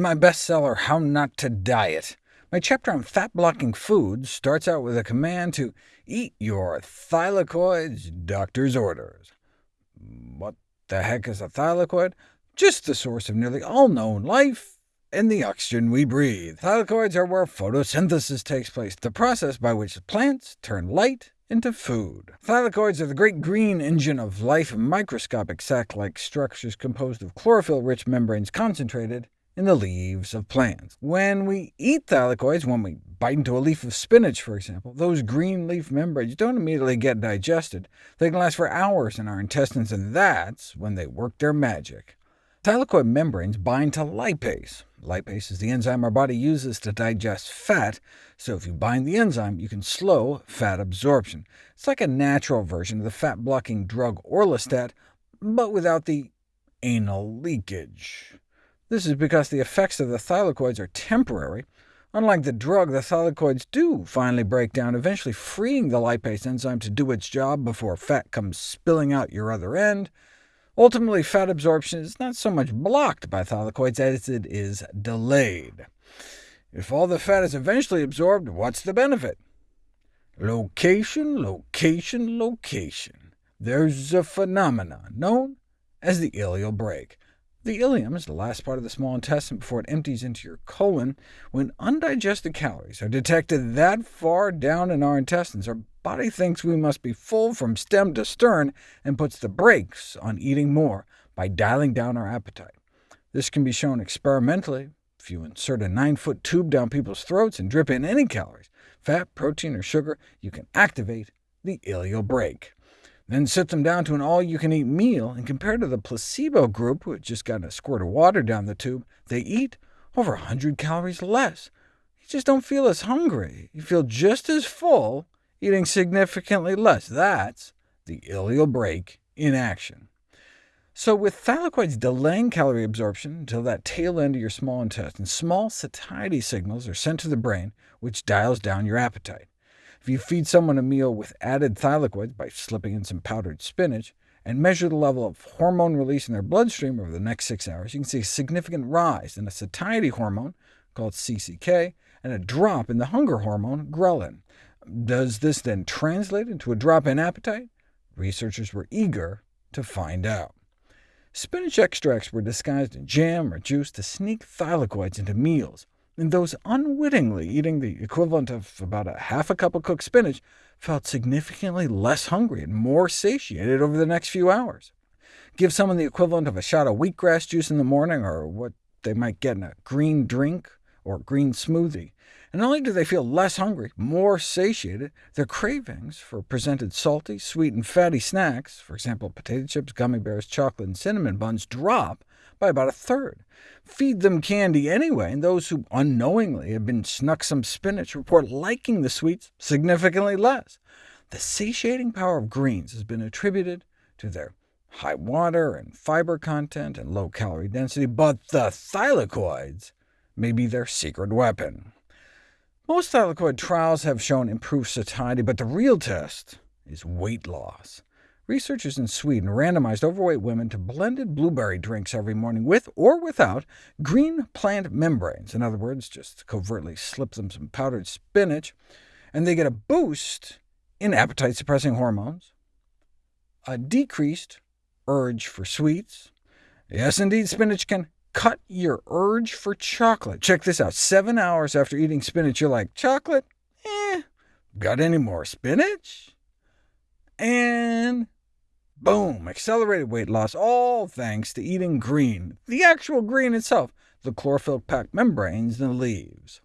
In my bestseller, How Not to Diet, my chapter on fat-blocking foods starts out with a command to eat your thylakoids, doctor's orders. What the heck is a thylakoid? Just the source of nearly all known life and the oxygen we breathe. Thylakoids are where photosynthesis takes place, the process by which plants turn light into food. Thylakoids are the great green engine of life, microscopic sac-like structures composed of chlorophyll-rich membranes concentrated in the leaves of plants. When we eat thylakoids, when we bite into a leaf of spinach, for example, those green leaf membranes don't immediately get digested. They can last for hours in our intestines, and that's when they work their magic. Thylakoid membranes bind to lipase. Lipase is the enzyme our body uses to digest fat, so if you bind the enzyme, you can slow fat absorption. It's like a natural version of the fat-blocking drug orlistat, but without the anal leakage. This is because the effects of the thylakoids are temporary. Unlike the drug, the thylakoids do finally break down, eventually freeing the lipase enzyme to do its job before fat comes spilling out your other end. Ultimately, fat absorption is not so much blocked by thylakoids as it is delayed. If all the fat is eventually absorbed, what's the benefit? Location, location, location. There's a phenomenon known as the ileal brake. The ileum is the last part of the small intestine before it empties into your colon. When undigested calories are detected that far down in our intestines, our body thinks we must be full from stem to stern, and puts the brakes on eating more by dialing down our appetite. This can be shown experimentally. If you insert a 9-foot tube down people's throats and drip in any calories, fat, protein, or sugar, you can activate the ileal brake. Then sit them down to an all-you-can-eat meal, and compared to the placebo group, who had just gotten a squirt of water down the tube, they eat over 100 calories less. You just don't feel as hungry. You feel just as full, eating significantly less. That's the ileal brake in action. So with thylakoids delaying calorie absorption until that tail end of your small intestine, small satiety signals are sent to the brain, which dials down your appetite. If you feed someone a meal with added thylakoids by slipping in some powdered spinach, and measure the level of hormone release in their bloodstream over the next six hours, you can see a significant rise in a satiety hormone, called CCK, and a drop in the hunger hormone, ghrelin. Does this then translate into a drop in appetite? Researchers were eager to find out. Spinach extracts were disguised in jam or juice to sneak thylakoids into meals, and those unwittingly eating the equivalent of about a half a cup of cooked spinach felt significantly less hungry and more satiated over the next few hours. Give someone the equivalent of a shot of wheatgrass juice in the morning, or what they might get in a green drink or green smoothie, and not only do they feel less hungry, more satiated, their cravings for presented salty, sweet, and fatty snacks, for example potato chips, gummy bears, chocolate, and cinnamon buns, drop by about a third. Feed them candy anyway, and those who unknowingly have been snuck some spinach report liking the sweets significantly less. The satiating power of greens has been attributed to their high water and fiber content and low calorie density, but the thylakoids may be their secret weapon. Most thylakoid trials have shown improved satiety, but the real test is weight loss. Researchers in Sweden randomized overweight women to blended blueberry drinks every morning with or without green plant membranes. In other words, just covertly slip them some powdered spinach, and they get a boost in appetite-suppressing hormones, a decreased urge for sweets. Yes, indeed, spinach can cut your urge for chocolate. Check this out. Seven hours after eating spinach, you're like, chocolate? Eh. Got any more spinach? And Boom! Accelerated weight loss, all thanks to eating green, the actual green itself, the chlorophyll-packed membranes in the leaves.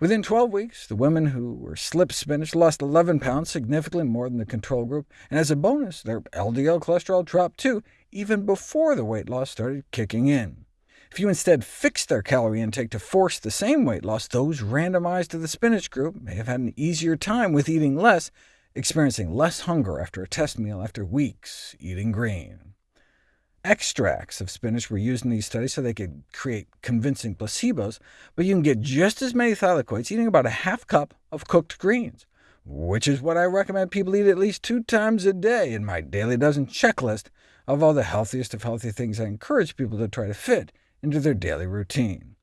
Within 12 weeks, the women who were slipped spinach lost 11 pounds, significantly more than the control group, and as a bonus, their LDL cholesterol dropped too, even before the weight loss started kicking in. If you instead fixed their calorie intake to force the same weight loss, those randomized to the spinach group may have had an easier time with eating less, experiencing less hunger after a test meal after weeks eating green. Extracts of spinach were used in these studies so they could create convincing placebos, but you can get just as many thylakoids eating about a half cup of cooked greens, which is what I recommend people eat at least two times a day in my daily dozen checklist of all the healthiest of healthy things I encourage people to try to fit into their daily routine.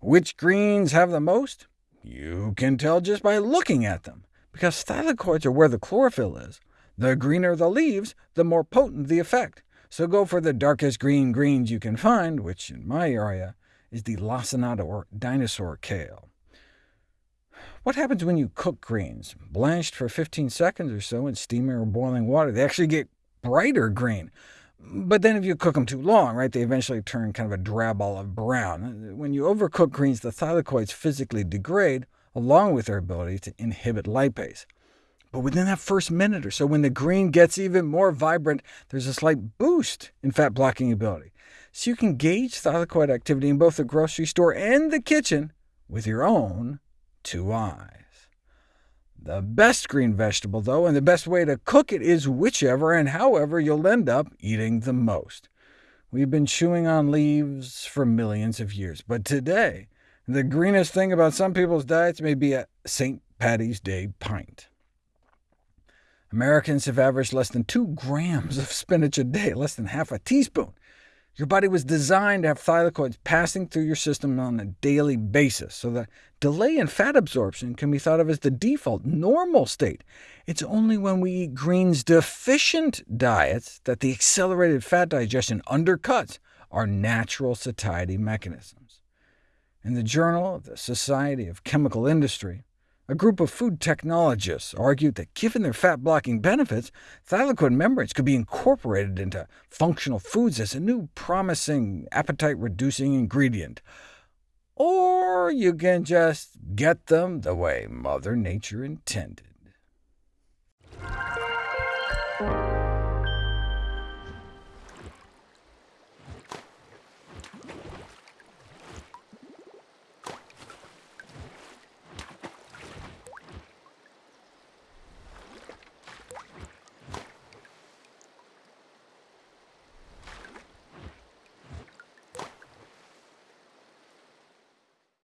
Which greens have the most? You can tell just by looking at them, because thylakoids are where the chlorophyll is. The greener the leaves, the more potent the effect, so go for the darkest green greens you can find, which in my area is the lacinato or dinosaur kale. What happens when you cook greens? Blanched for 15 seconds or so in steaming or boiling water, they actually get brighter green. But then if you cook them too long, right, they eventually turn kind of a drab olive brown. When you overcook greens, the thylakoids physically degrade, along with their ability to inhibit lipase. But within that first minute or so, when the green gets even more vibrant, there's a slight boost in fat-blocking ability. So you can gauge thylakoid activity in both the grocery store and the kitchen with your own two eyes. The best green vegetable, though, and the best way to cook it is whichever and however you'll end up eating the most. We've been chewing on leaves for millions of years, but today, the greenest thing about some people's diets may be a St. Patty's Day pint. Americans have averaged less than 2 grams of spinach a day, less than half a teaspoon. Your body was designed to have thylakoids passing through your system on a daily basis, so the delay in fat absorption can be thought of as the default, normal state. It's only when we eat greens-deficient diets that the accelerated fat digestion undercuts our natural satiety mechanisms. In the Journal of the Society of Chemical Industry, a group of food technologists argued that given their fat-blocking benefits, thylakoid membranes could be incorporated into functional foods as a new promising appetite-reducing ingredient. Or you can just get them the way Mother Nature intended.